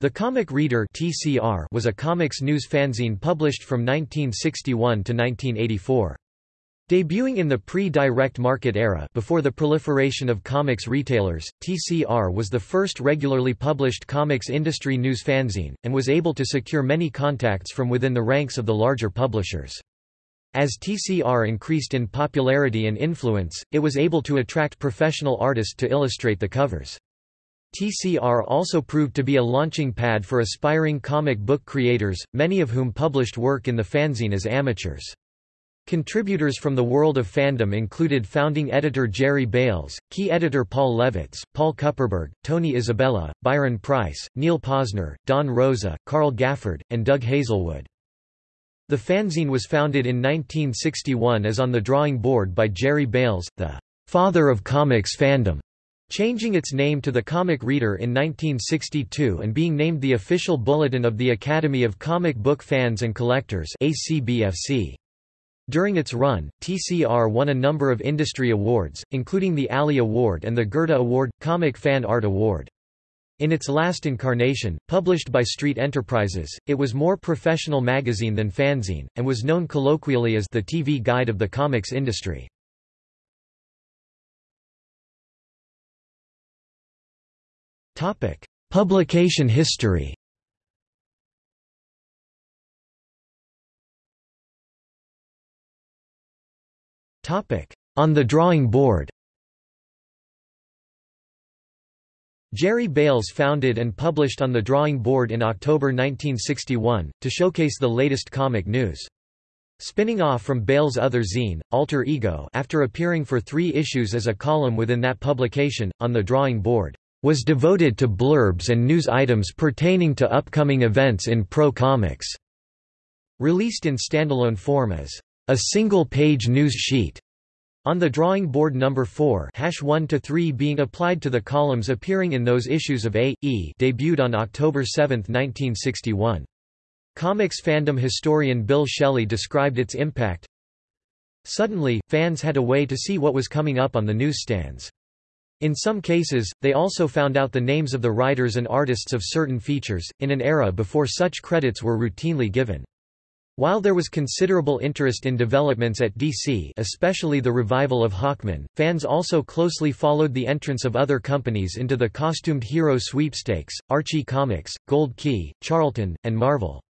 The Comic Reader (TCR) was a comics news fanzine published from 1961 to 1984. Debuting in the pre-direct market era before the proliferation of comics retailers, TCR was the first regularly published comics industry news fanzine, and was able to secure many contacts from within the ranks of the larger publishers. As TCR increased in popularity and influence, it was able to attract professional artists to illustrate the covers. TCR also proved to be a launching pad for aspiring comic book creators, many of whom published work in the fanzine as amateurs. Contributors from the world of fandom included founding editor Jerry Bails, key editor Paul Levitz, Paul Kupperberg, Tony Isabella, Byron Preiss, Neil Posner, Don Rosa, Carl Gafford, and Doug Hazelwood. The fanzine was founded in 1961 as On the Drawing Board by Jerry Bails, the father of comics fandom. Changing its name to the Comic Reader in 1962 and being named the official bulletin of the Academy of Comic Book Fans and Collectors ACBFC. During its run, TCR won a number of industry awards, including the Alley Award and the Goethe Award, Comic Fan Art Award. In its last incarnation, published by Street Enterprises, it was more professional magazine than fanzine, and was known colloquially as the TV guide of the comics industry. Topic: Publication history. Topic: On the drawing board. Jerry Bails founded and published On the Drawing Board in October 1961, to showcase the latest comic news. Spinning off from Bails' other zine, Alter Ego after appearing for three issues as a column within that publication, On the Drawing Board was devoted to blurbs and news items pertaining to upcoming events in pro comics. Released in standalone form as a single-page news sheet. On the drawing board number 4 hash 1 to 3 being applied to the columns appearing in those issues of A, E debuted on October 7, 1961. Comics fandom historian Bill Schelly described its impact. Suddenly, fans had a way to see what was coming up on the newsstands. In some cases, they also found out the names of the writers and artists of certain features, in an era before such credits were routinely given. While there was considerable interest in developments at DC especially the revival of Hawkman, fans also closely followed the entrance of other companies into the costumed hero sweepstakes, Archie Comics, Gold Key, Charlton, and Marvel.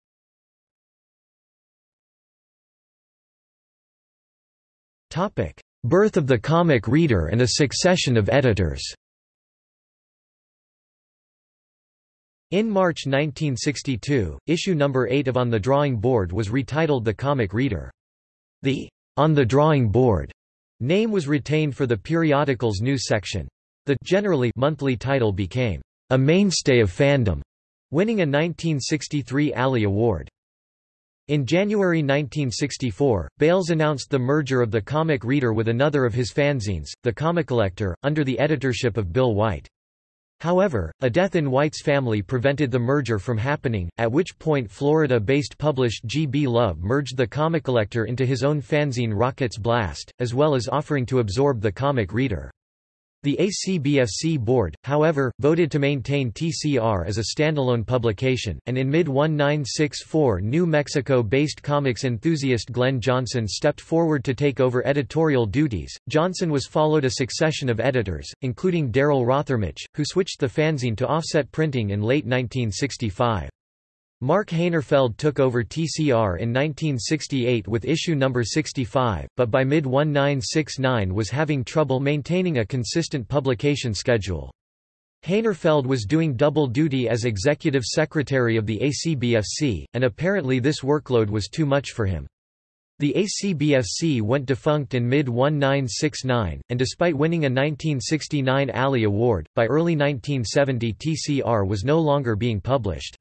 Birth of the comic reader and a succession of editors In March 1962, issue number 8 of On the Drawing Board was retitled The Comic Reader. The On the Drawing Board name was retained for the periodical's news section. The generally monthly title became a mainstay of fandom, winning a 1963 Alley Award. In January 1964, Bails announced the merger of the Comic Reader with another of his fanzines, The Comic Collector, under the editorship of Bill White. However, a death in White's family prevented the merger from happening, at which point Florida-based published G. B. Love merged the Comic Collector into his own fanzine Rockets Blast, as well as offering to absorb the Comic Reader. The ACBFC board, however, voted to maintain TCR as a standalone publication, and in mid-1964 New Mexico-based comics enthusiast Glenn Johnson stepped forward to take over editorial duties. Johnson was followed a succession of editors, including Daryl Rothermich, who switched the fanzine to offset printing in late 1965. Mark Hanerfeld took over TCR in 1968 with issue number 65, but by mid-1969 was having trouble maintaining a consistent publication schedule. Hanerfeld was doing double duty as executive secretary of the ACBFC, and apparently this workload was too much for him. The ACBFC went defunct in mid-1969, and despite winning a 1969 Alley Award, by early 1970 TCR was no longer being published.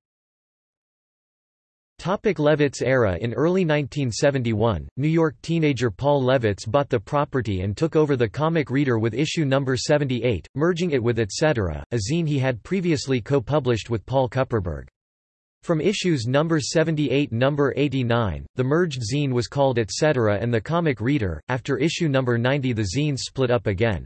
Topic Levitz era In early 1971, New York teenager Paul Levitz bought the property and took over the comic reader with issue number 78, merging it with Etc., a zine he had previously co-published with Paul Kupperberg. From issues number 78 number 89, the merged zine was called Etc. and the comic reader. After issue number 90 the zine split up again.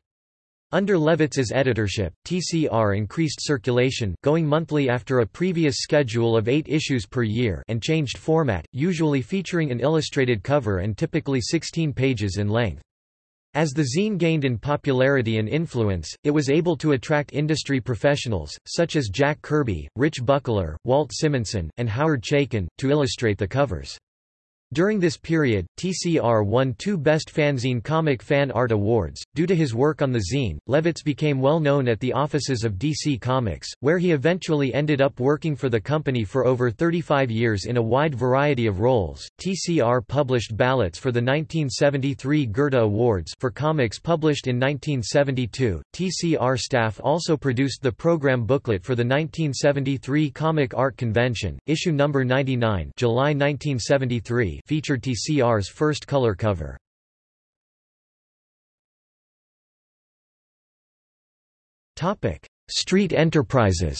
Under Levitz's editorship, TCR increased circulation, going monthly after a previous schedule of eight issues per year and changed format, usually featuring an illustrated cover and typically 16 pages in length. As the zine gained in popularity and influence, it was able to attract industry professionals, such as Jack Kirby, Rich Buckler, Walt Simonson, and Howard Chaykin, to illustrate the covers. During this period, TCR won two Best Fanzine Comic Fan Art Awards. Due to his work on the zine, Levitz became well known at the offices of DC Comics, where he eventually ended up working for the company for over 35 years in a wide variety of roles. TCR published ballots for the 1973 Goethe Awards for comics published in 1972. TCR staff also produced the program booklet for the 1973 Comic Art Convention, issue number 99, July 1973 featured TCR's first color cover. Topic: Street Enterprises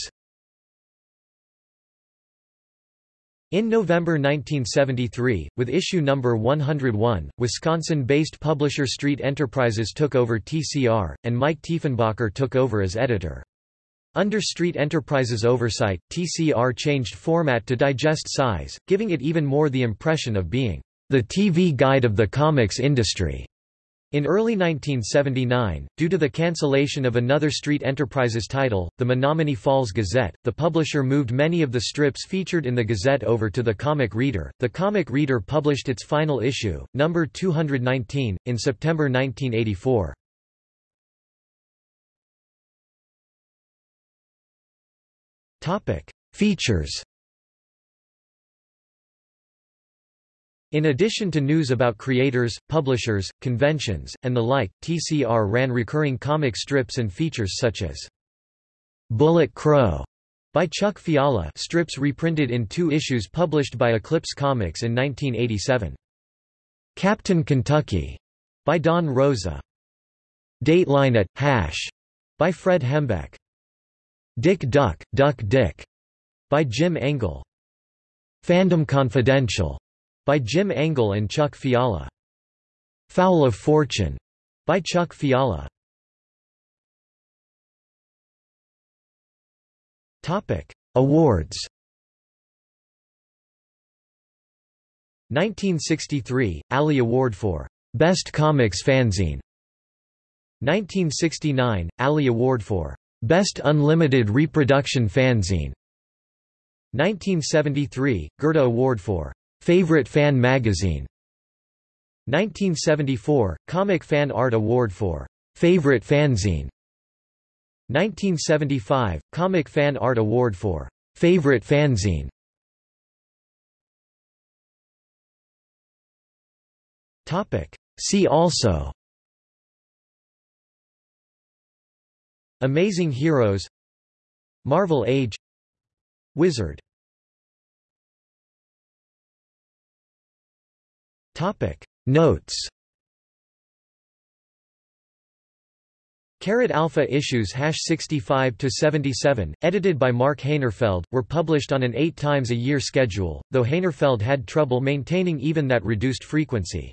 In November 1973, with issue number 101, Wisconsin-based publisher Street Enterprises took over TCR, and Mike Tiefenbacher took over as editor. Under Street Enterprises' oversight, TCR changed format to digest size, giving it even more the impression of being the TV guide of the comics industry. In early 1979, due to the cancellation of another Street Enterprises title, the Menominee Falls Gazette, the publisher moved many of the strips featured in the Gazette over to the Comic Reader. The Comic Reader published its final issue, number 219, in September 1984. Topic: Features. In addition to news about creators, publishers, conventions, and the like, TCR ran recurring comic strips and features such as Bullet Crow by Chuck Fiala strips reprinted in two issues published by Eclipse Comics in 1987. Captain Kentucky by Don Rosa. Dateline at Hash by Fred Hembeck. Dick Duck, Duck Dick by Jim Engel. Fandom Confidential by Jim Engel and Chuck Fiala. Fowl of Fortune by Chuck Fiala. Topic: Awards. 1963 Alley Award for Best Comics Fanzine. 1969 Alley Award for Best Unlimited Reproduction Fanzine. 1973 Goethe Award for Favorite Fan Magazine. 1974 Comic Fan Art Award for Favorite Fanzine. 1975 Comic Fan Art Award for Favorite Fanzine. Topic. See also Amazing Heroes Marvel Age Wizard. Topic. Notes. Carat Alpha issues hash 65 to 77, edited by Mark Hanerfeld, were published on an eight times a year schedule, though Hanerfeld had trouble maintaining even that reduced frequency.